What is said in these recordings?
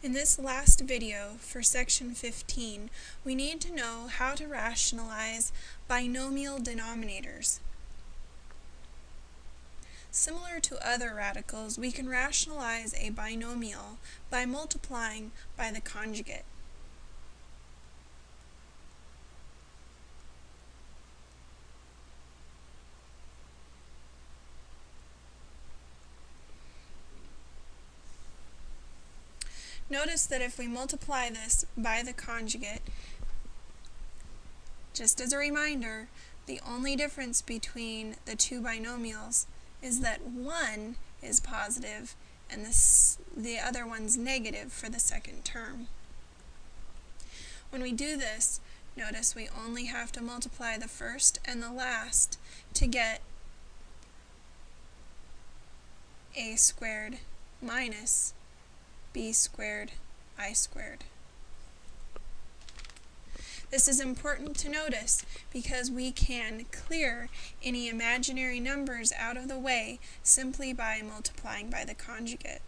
In this last video for section 15, we need to know how to rationalize binomial denominators. Similar to other radicals, we can rationalize a binomial by multiplying by the conjugate. Notice that if we multiply this by the conjugate, just as a reminder, the only difference between the two binomials is that one is positive and this, the other one's negative for the second term. When we do this, notice we only have to multiply the first and the last to get a squared minus b squared i squared. This is important to notice because we can clear any imaginary numbers out of the way simply by multiplying by the conjugate.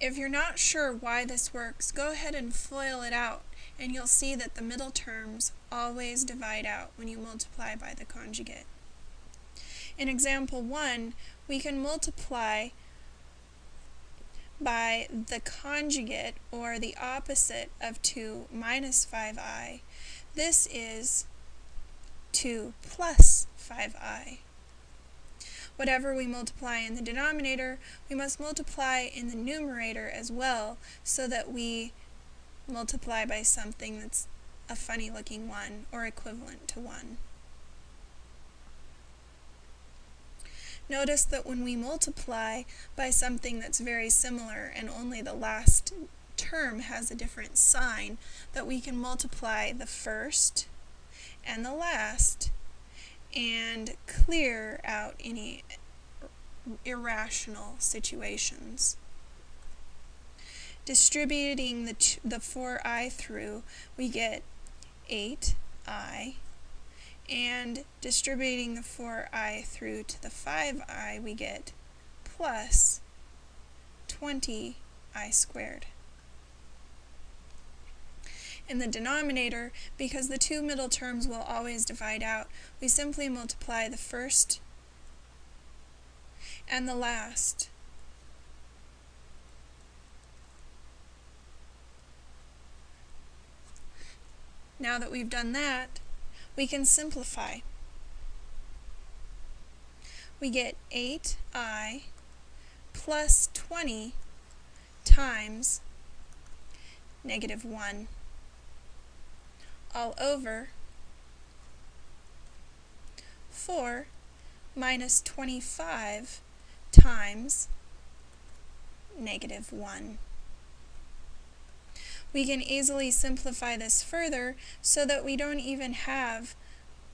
If you're not sure why this works, go ahead and FOIL it out and you'll see that the middle terms always divide out when you multiply by the conjugate. In example 1, we can multiply by the conjugate, or the opposite of 2 minus 5i. This is 2 plus 5i. Whatever we multiply in the denominator, we must multiply in the numerator as well, so that we multiply by something that's a funny looking 1, or equivalent to 1. Notice that when we multiply by something that's very similar and only the last term has a different sign, that we can multiply the first and the last and clear out any irrational situations. Distributing the, the 4i through, we get 8i and distributing the 4i through to the 5i, we get plus 20i squared. In the denominator, because the two middle terms will always divide out, we simply multiply the first and the last. Now that we've done that, we can simplify. We get 8i plus 20 times negative 1 all over 4 minus 25 times negative 1. We can easily simplify this further so that we don't even have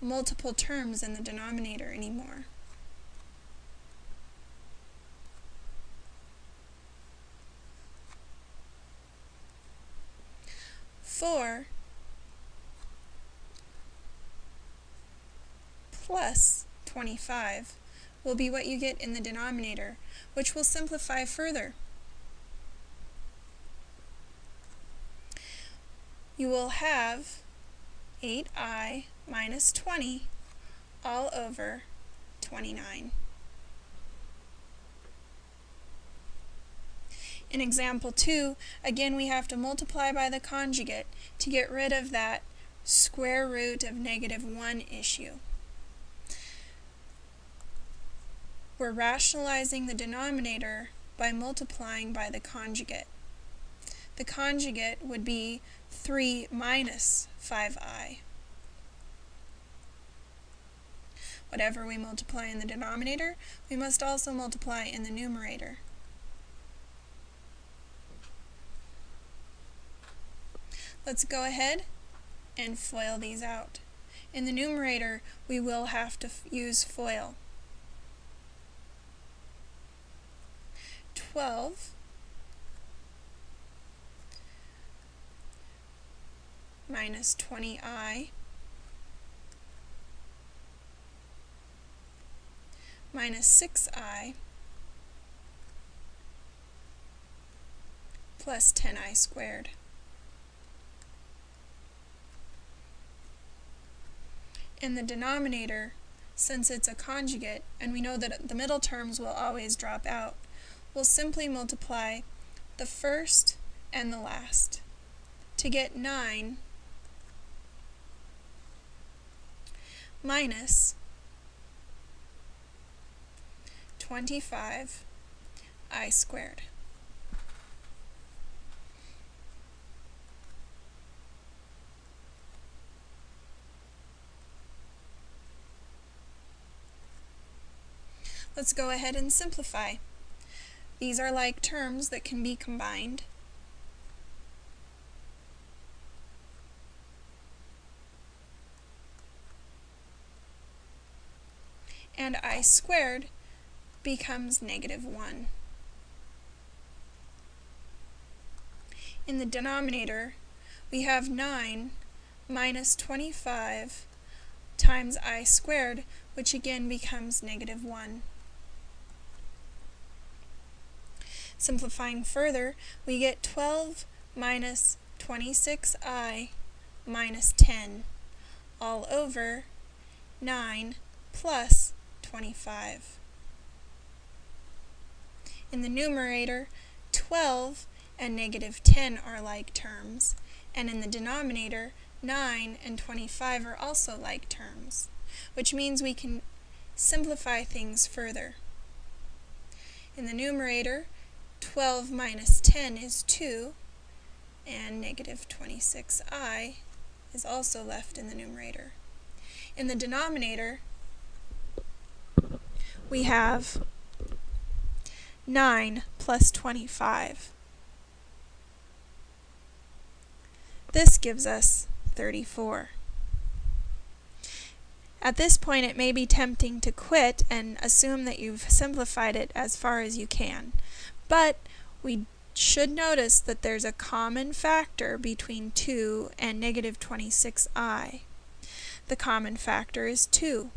multiple terms in the denominator anymore. Four plus 25 will be what you get in the denominator, which will simplify further. You will have 8i minus 20 all over 29. In example 2, again we have to multiply by the conjugate to get rid of that square root of negative 1 issue. We're rationalizing the denominator by multiplying by the conjugate. The conjugate would be 3 minus 5i. Whatever we multiply in the denominator, we must also multiply in the numerator. Let's go ahead and FOIL these out. In the numerator, we will have to use FOIL. 12 minus 20i minus 6i plus 10i squared. In the denominator, since it's a conjugate, and we know that the middle terms will always drop out, we'll simply multiply the first and the last to get 9 minus 25 i squared. Let's go ahead and simplify. These are like terms that can be combined. And i squared becomes negative 1. In the denominator, we have 9 minus 25 times i squared, which again becomes negative 1. Simplifying further, we get 12 minus 26i minus 10 all over 9 plus 25. In the numerator, 12 and negative 10 are like terms, and in the denominator, 9 and 25 are also like terms, which means we can simplify things further. In the numerator, 12 minus 10 is 2, and negative 26i is also left in the numerator. In the denominator, we have 9 plus 25. This gives us 34. At this point, it may be tempting to quit and assume that you've simplified it as far as you can. But we should notice that there's a common factor between 2 and negative 26i. The common factor is 2.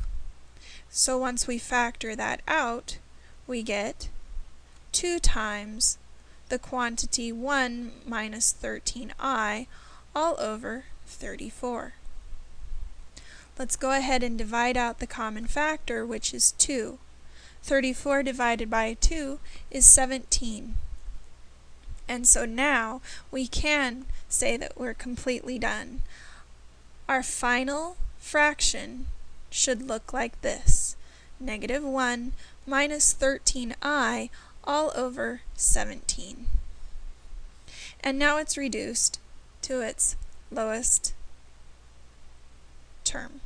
So once we factor that out, we get 2 times the quantity 1 minus 13i all over 34. Let's go ahead and divide out the common factor, which is 2. 34 divided by 2 is 17. And so now we can say that we're completely done. Our final fraction should look like this. Negative 1 minus 13i all over 17. And now it's reduced to its lowest term.